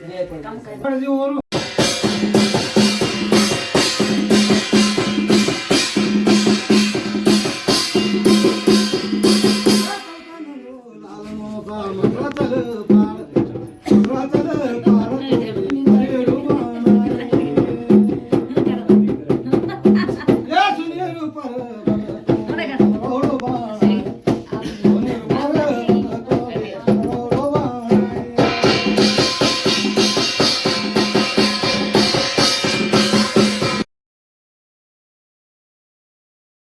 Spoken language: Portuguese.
काम और Thank you.